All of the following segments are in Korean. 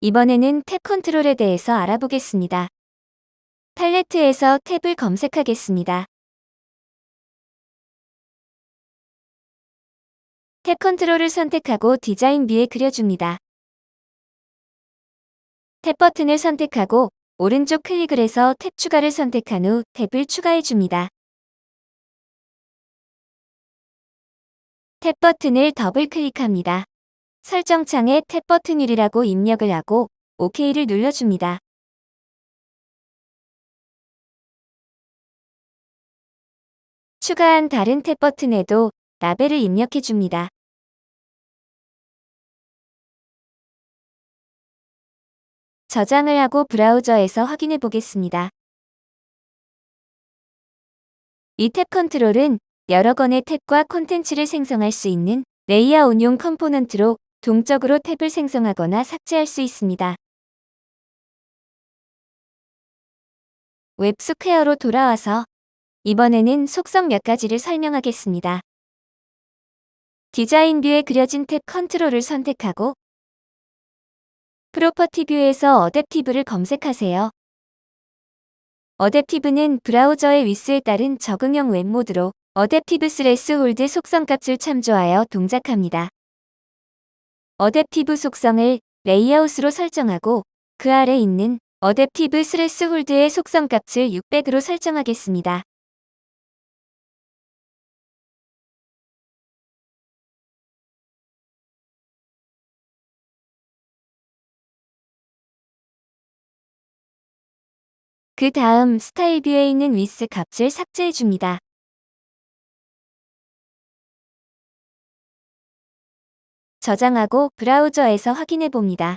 이번에는 tab control에 대해서 알아보겠습니다. 팔레트에서 탭을 검색하겠습니다. tab control을 선택하고 디자인 view에 그려줍니다. 탭 버튼을 선택하고 오른쪽 클릭을 해서 탭 추가를 선택한 후 탭을 추가해줍니다. 탭 버튼을 더블 클릭합니다. 설정창에 탭 버튼율이라고 입력을 하고 OK를 눌러줍니다. 추가한 다른 탭 버튼에도 라벨을 입력해 줍니다. 저장을 하고 브라우저에서 확인해 보겠습니다. 이 탭 컨트롤은 여러 건의 탭과 콘텐츠를 생성할 수 있는 레이아웃용 component로 동적으로 탭을 생성하거나 삭제할 수 있습니다. 웹스퀘어로 돌아와서 이번에는 속성 몇 가지를 설명하겠습니다. 디자인 view에 그려진 tab control을 선택하고 property view에서 adaptive를 검색하세요. adaptive는 브라우저의 위스에 따른 적응형 웹 모드로 adaptive threshold 속성값을 참조하여 동작합니다. adaptive 속성을 레이아웃으로 설정하고 그 아래 있는 adaptive threshold의 속성 값을 600으로 설정하겠습니다. 그 다음 스타일 view에 있는 위스 값을 삭제해 줍니다. 저장하고 브라우저에서 확인해 봅니다.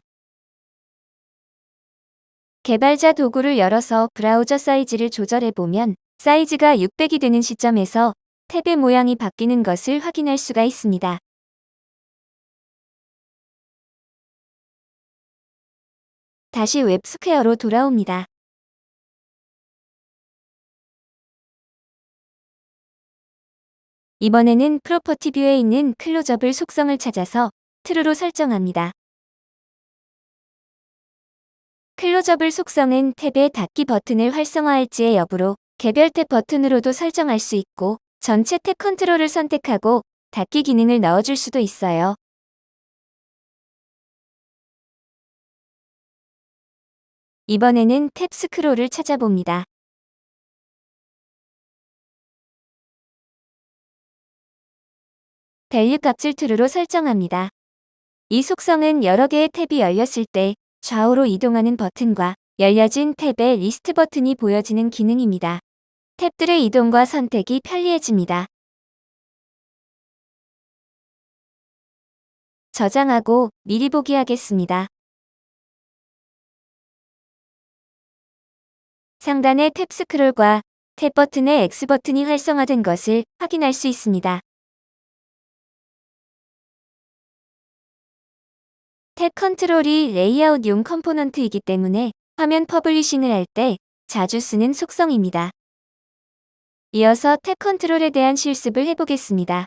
개발자 도구를 열어서 브라우저 사이즈를 조절해 보면 사이즈가 600이 되는 시점에서 탭의 모양이 바뀌는 것을 확인할 수가 있습니다. 다시 WebSquare로 돌아옵니다. 이번에는 property view에 있는 closable 속성을 찾아서 true로 설정합니다. closable 속성은 탭의 닫기 버튼을 활성화할지의 여부로 개별 탭 버튼으로도 설정할 수 있고 전체 탭 컨트롤을 선택하고 닫기 기능을 넣어줄 수도 있어요. 이번에는 탭 스크롤을 찾아봅니다. value 값을 true로 설정합니다. 이 속성은 여러 개의 탭이 열렸을 때 좌우로 이동하는 버튼과 열려진 탭의 리스트 버튼이 보여지는 기능입니다. 탭들의 이동과 선택이 편리해집니다. 저장하고 미리 보기 하겠습니다. 상단의 탭 스크롤과 탭 버튼의 X 버튼이 활성화된 것을 확인할 수 있습니다. 탭 컨트롤이 레이아웃용 component이기 때문에 화면 publishing을 할 때 자주 쓰는 속성입니다. 이어서 탭 컨트롤에 대한 실습을 해보겠습니다.